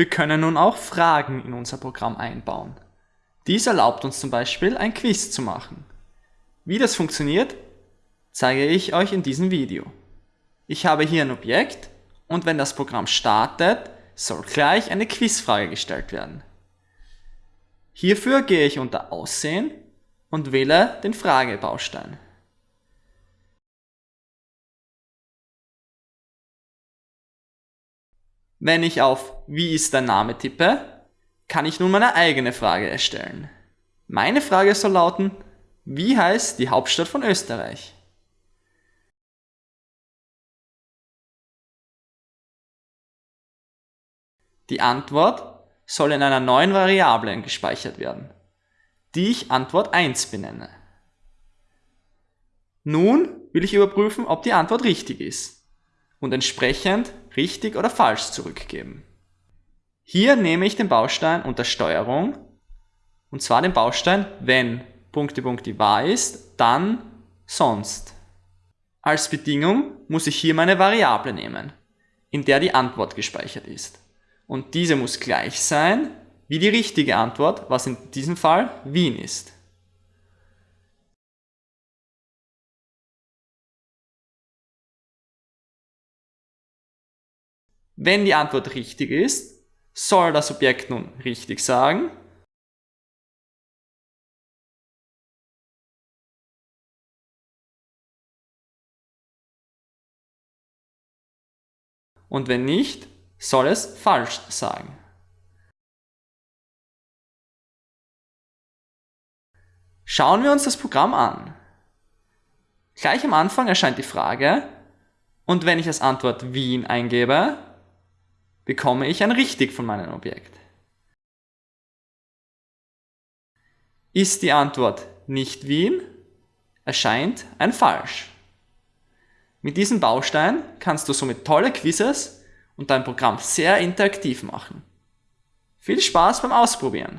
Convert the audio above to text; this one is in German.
Wir können nun auch Fragen in unser Programm einbauen. Dies erlaubt uns zum Beispiel ein Quiz zu machen. Wie das funktioniert, zeige ich euch in diesem Video. Ich habe hier ein Objekt und wenn das Programm startet, soll gleich eine Quizfrage gestellt werden. Hierfür gehe ich unter Aussehen und wähle den Fragebaustein. Wenn ich auf Wie ist dein Name tippe, kann ich nun meine eigene Frage erstellen. Meine Frage soll lauten, wie heißt die Hauptstadt von Österreich? Die Antwort soll in einer neuen Variable gespeichert werden, die ich Antwort 1 benenne. Nun will ich überprüfen, ob die Antwort richtig ist und entsprechend richtig oder falsch zurückgeben. Hier nehme ich den Baustein unter Steuerung und zwar den Baustein, wenn Punkte Punkte wahr ist, dann sonst. Als Bedingung muss ich hier meine Variable nehmen, in der die Antwort gespeichert ist. Und diese muss gleich sein wie die richtige Antwort, was in diesem Fall Wien ist. Wenn die Antwort richtig ist, soll das Objekt nun richtig sagen. Und wenn nicht, soll es falsch sagen. Schauen wir uns das Programm an. Gleich am Anfang erscheint die Frage und wenn ich als Antwort Wien eingebe, bekomme ich ein Richtig von meinem Objekt. Ist die Antwort nicht Wien, erscheint ein Falsch. Mit diesem Baustein kannst du somit tolle Quizzes und dein Programm sehr interaktiv machen. Viel Spaß beim Ausprobieren!